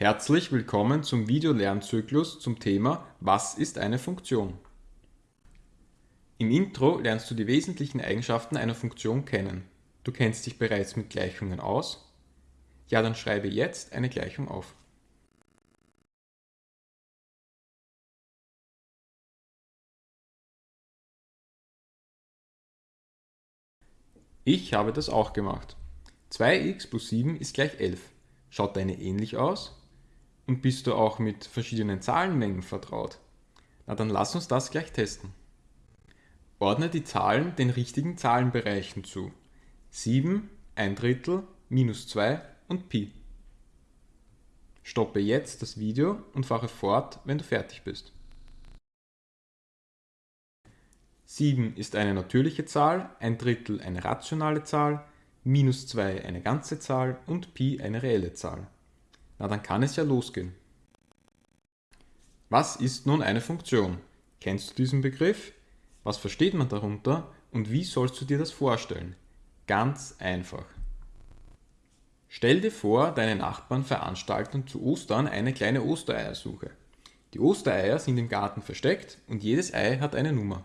Herzlich willkommen zum Videolernzyklus zum Thema Was ist eine Funktion? Im Intro lernst du die wesentlichen Eigenschaften einer Funktion kennen. Du kennst dich bereits mit Gleichungen aus? Ja, dann schreibe jetzt eine Gleichung auf. Ich habe das auch gemacht. 2x plus 7 ist gleich 11. Schaut deine ähnlich aus? Und bist du auch mit verschiedenen Zahlenmengen vertraut? Na dann lass uns das gleich testen. Ordne die Zahlen den richtigen Zahlenbereichen zu. 7, 1 Drittel, minus 2 und Pi. Stoppe jetzt das Video und fahre fort, wenn du fertig bist. 7 ist eine natürliche Zahl, ein Drittel eine rationale Zahl, minus 2 eine ganze Zahl und Pi eine reelle Zahl. Na, dann kann es ja losgehen. Was ist nun eine Funktion? Kennst du diesen Begriff? Was versteht man darunter und wie sollst du dir das vorstellen? Ganz einfach. Stell dir vor, deine Nachbarn veranstalten zu Ostern eine kleine Ostereiersuche. Die Ostereier sind im Garten versteckt und jedes Ei hat eine Nummer.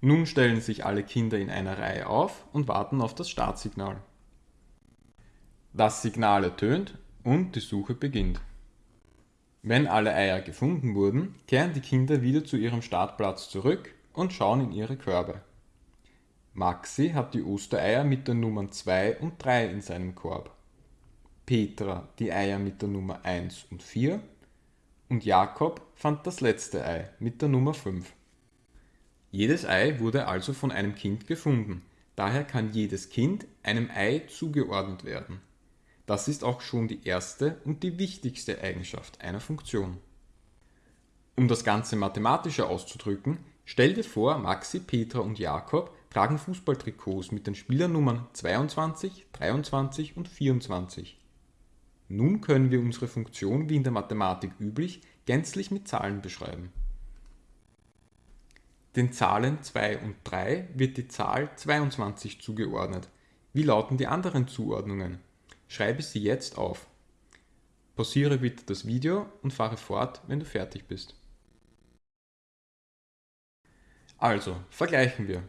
Nun stellen sich alle Kinder in einer Reihe auf und warten auf das Startsignal. Das Signal ertönt und die Suche beginnt. Wenn alle Eier gefunden wurden, kehren die Kinder wieder zu ihrem Startplatz zurück und schauen in ihre Körbe. Maxi hat die Ostereier mit den Nummern 2 und 3 in seinem Korb, Petra die Eier mit der Nummer 1 und 4 und Jakob fand das letzte Ei mit der Nummer 5. Jedes Ei wurde also von einem Kind gefunden, daher kann jedes Kind einem Ei zugeordnet werden. Das ist auch schon die erste und die wichtigste Eigenschaft einer Funktion. Um das Ganze mathematischer auszudrücken, stell dir vor, Maxi, Petra und Jakob tragen Fußballtrikots mit den Spielernummern 22, 23 und 24. Nun können wir unsere Funktion wie in der Mathematik üblich gänzlich mit Zahlen beschreiben. Den Zahlen 2 und 3 wird die Zahl 22 zugeordnet. Wie lauten die anderen Zuordnungen? Schreibe sie jetzt auf. Pausiere bitte das Video und fahre fort, wenn du fertig bist. Also, vergleichen wir.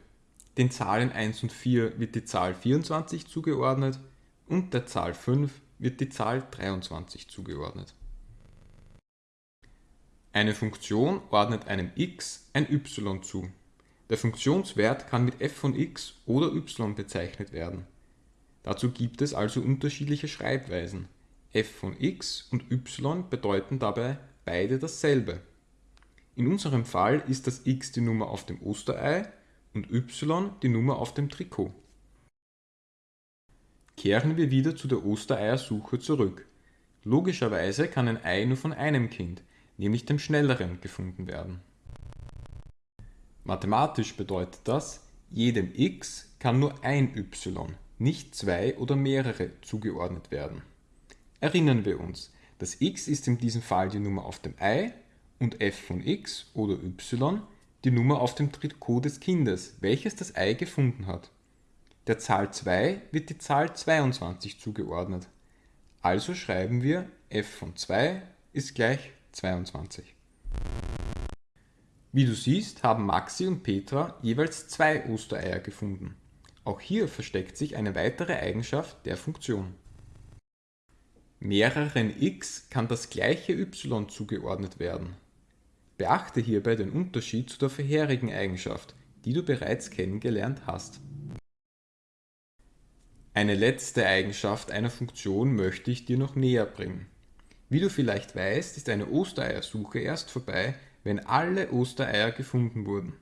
Den Zahlen 1 und 4 wird die Zahl 24 zugeordnet und der Zahl 5 wird die Zahl 23 zugeordnet. Eine Funktion ordnet einem x ein y zu. Der Funktionswert kann mit f von x oder y bezeichnet werden. Dazu gibt es also unterschiedliche Schreibweisen. f von x und y bedeuten dabei beide dasselbe. In unserem Fall ist das x die Nummer auf dem Osterei und y die Nummer auf dem Trikot. Kehren wir wieder zu der Ostereiersuche zurück. Logischerweise kann ein Ei nur von einem Kind, nämlich dem schnelleren, gefunden werden. Mathematisch bedeutet das, jedem x kann nur ein y, nicht zwei oder mehrere zugeordnet werden. Erinnern wir uns, das x ist in diesem Fall die Nummer auf dem Ei und f von x oder y die Nummer auf dem Trikot des Kindes, welches das Ei gefunden hat. Der Zahl 2 wird die Zahl 22 zugeordnet. Also schreiben wir f von 2 ist gleich 22. Wie du siehst, haben Maxi und Petra jeweils zwei Ostereier gefunden. Auch hier versteckt sich eine weitere Eigenschaft der Funktion. Mehreren x kann das gleiche y zugeordnet werden. Beachte hierbei den Unterschied zu der vorherigen Eigenschaft, die du bereits kennengelernt hast. Eine letzte Eigenschaft einer Funktion möchte ich dir noch näher bringen. Wie du vielleicht weißt, ist eine Ostereiersuche erst vorbei, wenn alle Ostereier gefunden wurden.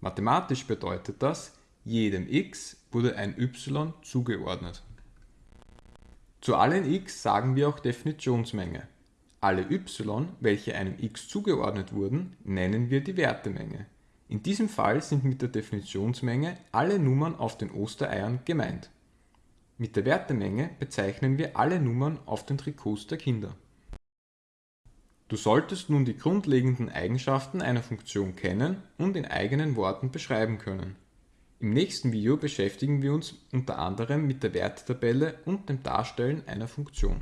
Mathematisch bedeutet das, jedem x wurde ein y zugeordnet. Zu allen x sagen wir auch Definitionsmenge. Alle y, welche einem x zugeordnet wurden, nennen wir die Wertemenge. In diesem Fall sind mit der Definitionsmenge alle Nummern auf den Ostereiern gemeint. Mit der Wertemenge bezeichnen wir alle Nummern auf den Trikots der Kinder. Du solltest nun die grundlegenden Eigenschaften einer Funktion kennen und in eigenen Worten beschreiben können. Im nächsten Video beschäftigen wir uns unter anderem mit der Werttabelle und dem Darstellen einer Funktion.